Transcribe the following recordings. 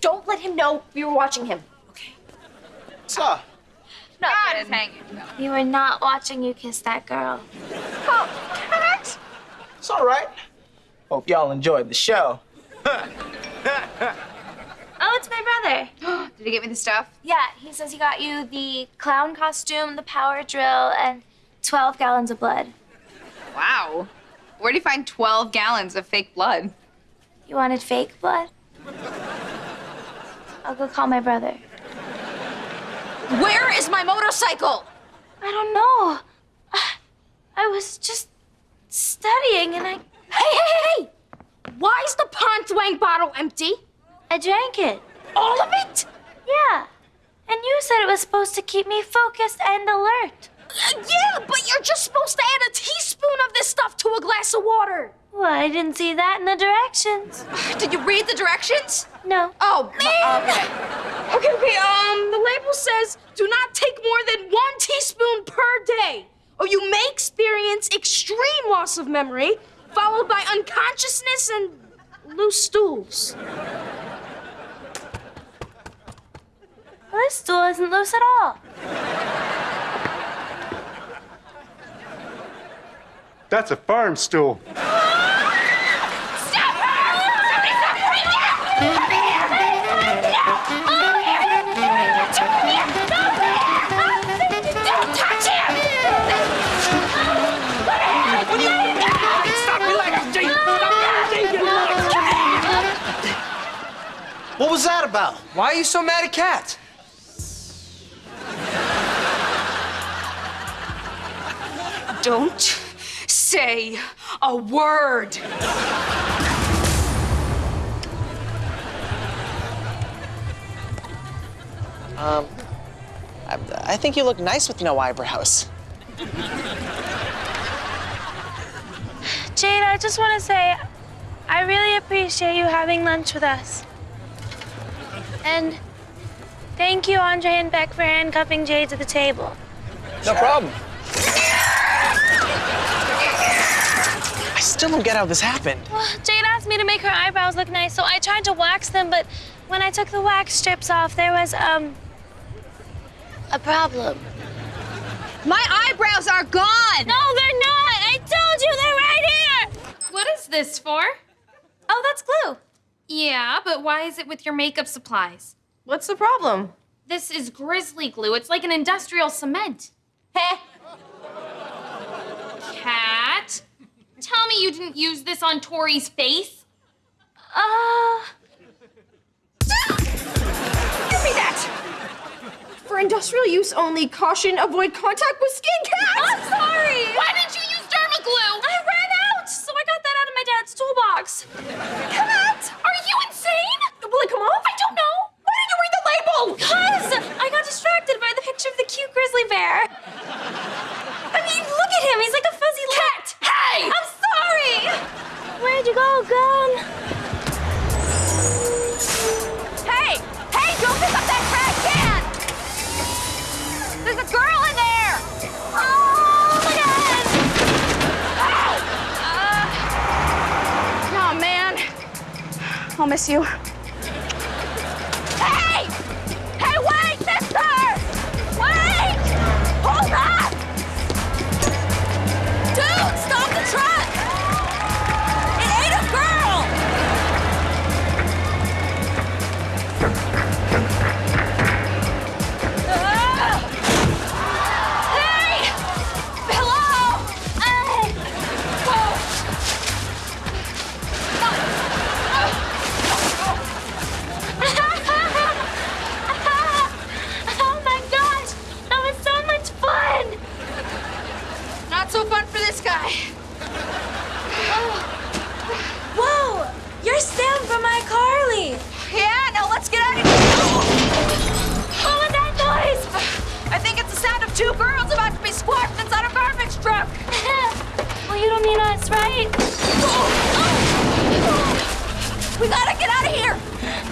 Don't let him know we were watching him. Okay. What's up? God is hanging. We were not watching you kiss that girl. Oh, Cat! It's all right. Hope y'all enjoyed the show. Oh, it's my brother. Did he get me the stuff? Yeah, he says he got you the clown costume, the power drill, and 12 gallons of blood. Wow. Where'd he find 12 gallons of fake blood? You wanted fake blood? I'll go call my brother. Where is my motorcycle? I don't know. I was just studying and I. Hey, hey, hey, hey! Why is the pond Dwang bottle empty? I drank it. All of it? Yeah. And you said it was supposed to keep me focused and alert. Uh, yeah, but you're just supposed to add a teaspoon of this stuff to a glass of water. Well, I didn't see that in the directions. Did you read the directions? No. Oh, Man. okay. Okay, okay, um, the label says do not take more than one teaspoon per day, or you may experience extreme loss of memory, followed by unconsciousness and loose stools. Well, this stool isn't loose at all. That's a farm stool. Was that about? Why are you so mad at Cat? Don't say a word. Um, I, I think you look nice with no eyebrows. Jade, I just want to say I really appreciate you having lunch with us. And thank you, Andre and Beck, for handcuffing Jade to the table. No problem. I still don't get how this happened. Well, Jade asked me to make her eyebrows look nice, so I tried to wax them, but when I took the wax strips off, there was, um, a problem. My eyebrows are gone! No, they're not! I told you they're right here! What is this for? Oh, that's glue. Yeah, but why is it with your makeup supplies? What's the problem? This is grizzly glue. It's like an industrial cement. Heh. Cat, tell me you didn't use this on Tori's face. Uh, Give me that! For industrial use only, caution, avoid contact with skin cat! I'm sorry! Why didn't I'll Oh. Whoa! You're Sam from iCarly! Yeah, now let's get out of here. Oh, what was that noise? I think it's the sound of two girls about to be squashed inside a garbage truck. well, you don't mean us, right? We gotta get out of here.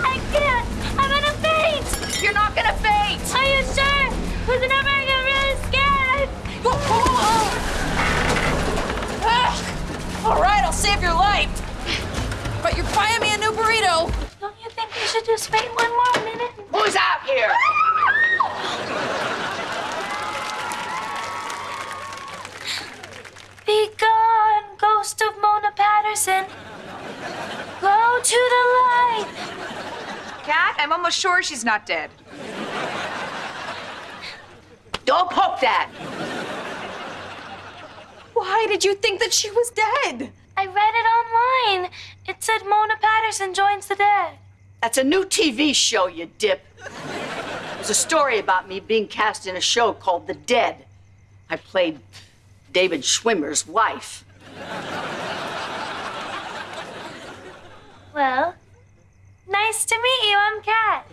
I can't! I'm gonna faint! You're not gonna faint. Are you sure? Because whenever I get really scared, Whoa, whoa, whoa. All right, I'll save your life. But you're buying me a new burrito. don't you think we should should just wait one more minute. Who's out here? Be gone, ghost of Mona Patterson. Go to the light. Cat, I'm almost sure she's not dead. Don't poke that. Why did you think that she was dead? I read it online. It said Mona Patterson joins the dead. That's a new TV show, you dip. There's a story about me being cast in a show called The Dead. I played David Schwimmer's wife. Well, nice to meet you. I'm Cat.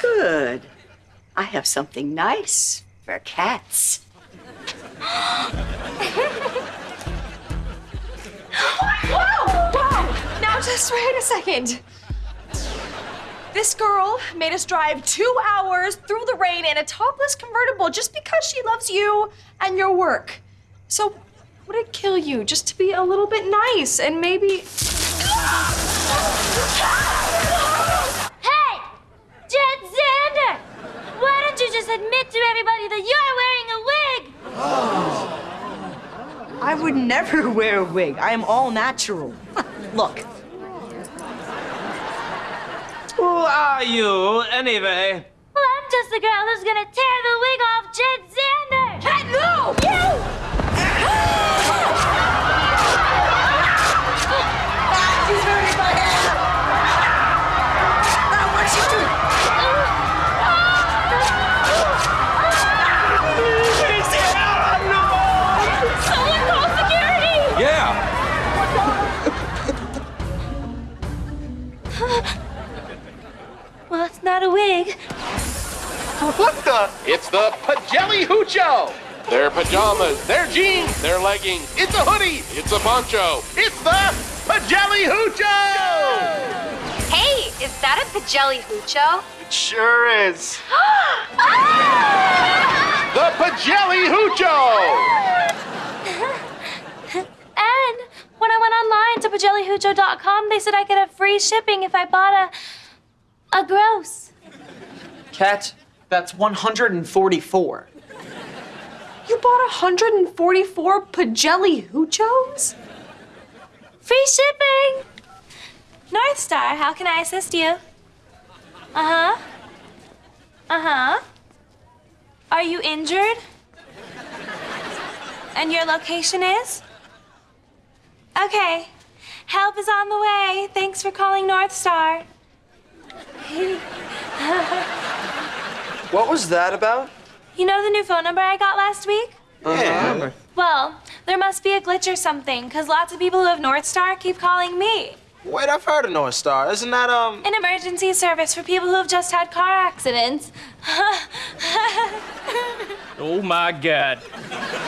Good. I have something nice for cats. Whoa! Whoa! Now just wait a second. This girl made us drive two hours through the rain in a topless convertible just because she loves you and your work. So, would it kill you just to be a little bit nice and maybe. Hey! Jet Xander! Why don't you just admit to everybody that you're wearing a wig? I would never wear a wig. I am all natural. Look, Who are you, anyway? Well, I'm just the girl who's gonna tear the wig off Jet Xander! Hey, no! You! It's the Pajelli Hoocho. Their pajamas, their jeans, their leggings. It's a hoodie. It's a poncho. It's the Pajelli Hoocho. Hey, is that a Pajelli Hoocho? It sure is. The Pajelli Hoocho. And when I went online to pajellihucho.com, they said I could have free shipping if I bought a. a gross. Cat, that's 144. You bought 144 Pajelli Hoochos? Free shipping! North Star, how can I assist you? Uh huh. Uh huh. Are you injured? And your location is? Okay. Help is on the way. Thanks for calling North Star. What was that about? You know the new phone number I got last week? Yeah. Well, there must be a glitch or something, because lots of people who have North Star keep calling me. Wait, I've heard of North Star. Isn't that, um. An emergency service for people who have just had car accidents. Oh my god.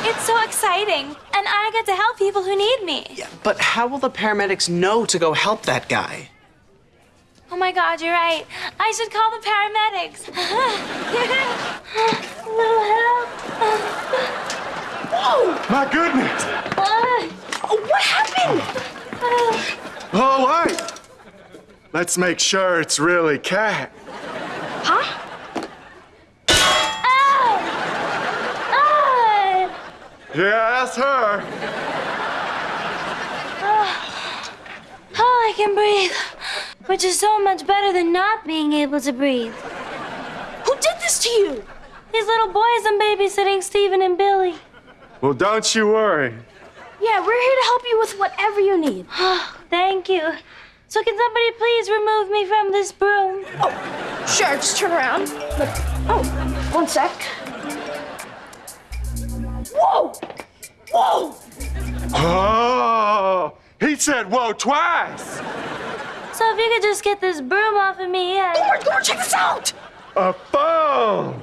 it's so exciting, and I get to help people who need me. Yeah, but how will the paramedics know to go help that guy? Oh my god, you're right. I should call the paramedics. A little help. My goodness. Uh, What happened? uh, All right. Let's make sure it's really Cat. Huh? ah! Yeah, that's her. Oh, I can breathe, which is so much better than not being able to breathe. Who did this to you? These little boys I'm babysitting, Stephen and Billy. Well, don't you worry. Yeah, we're here to help you with whatever you need. Oh, thank you. So can somebody please remove me from this broom? Oh, Sure, just turn around. Look. Oh, one sec. Whoa! Whoa! Oh, he said whoa twice. So if you could just get this broom off of me, I... Lord, Lord, check this out! A phone.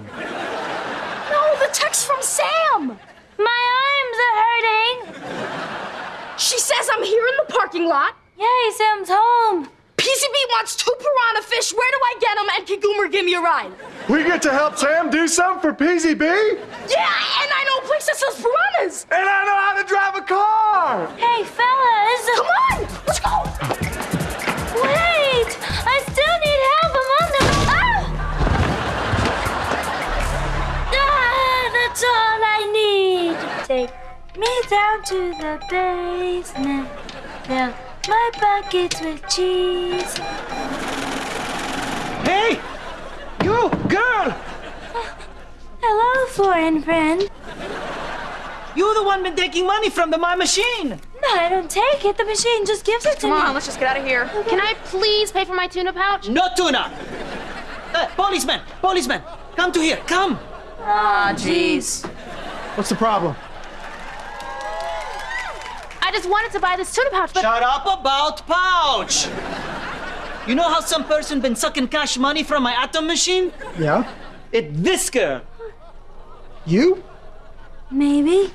No, the text from Sam! My arms are hurting. She says I'm here in the parking lot. Yay, Sam's home. PCB wants two piranha fish. Where do I get them? And can Goomer give me a ride? We get to help Sam do something for PZB? Yeah, and I know a place that sells piranhas. And I know how to drive a car. Hey, fellas. Down to the basement. Fill my buckets with cheese. Hey! You, girl! Hello, foreign friend. You the one been taking money from the my machine. No, I don't take it. The machine just gives it to Come me. on, let's just get out of here. Can I please pay for my tuna pouch? No tuna. Uh, policeman, policeman, come to here, come. Ah, jeez. What's the problem? I just wanted to buy this tuna pouch, but Shut up about pouch. You know how some person been sucking cash money from my atom machine? Yeah? It this girl. You? Maybe.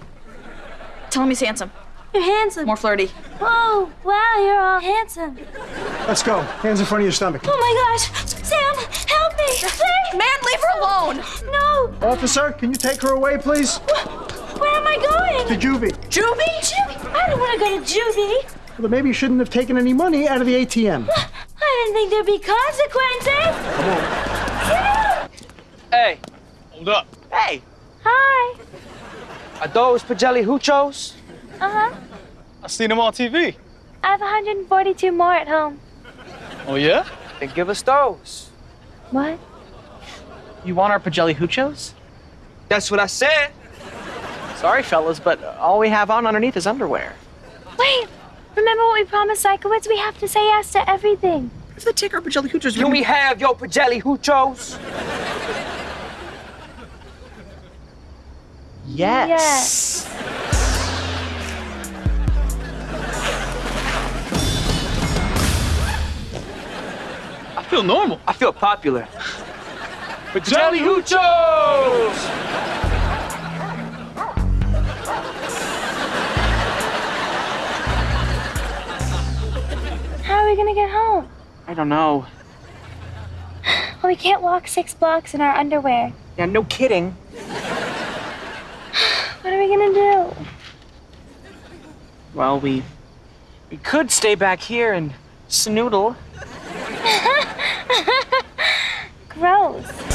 Tell him he's handsome. You're handsome. More flirty. Whoa, wow, you're all handsome. Let's go. Hands in front of your stomach. Oh my gosh. Sam, help me. Please. Man, leave her alone. No. Officer, can you take her away, please? Where am I going? To juvie. Juvie? Juvie? I don't want to go to juvie. Well, then maybe you shouldn't have taken any money out of the ATM. I didn't think there'd be consequences. Come on. Hey. Hold up. Hey. Hi. Are those Pagelli Huchos? Uh-huh. I seen them on TV. I have 142 more at home. Oh, yeah? Then give us those. What? You want our Pagelli Huchos? That's what I said. Sorry, fellas, but all we have on underneath is underwear. Wait. Remember what we promised Sikowitz? We have to say yes to everything. If they take our Pagelli Huchos, Can we have your Pagelli Huchos? Yes. I feel normal. I feel popular. Pagelli Huchos! We gonna get home? I don't know. Well, we can't walk six blocks in our underwear. Yeah, no kidding. What are we gonna do? Well, we we could stay back here and snoodle. Gross.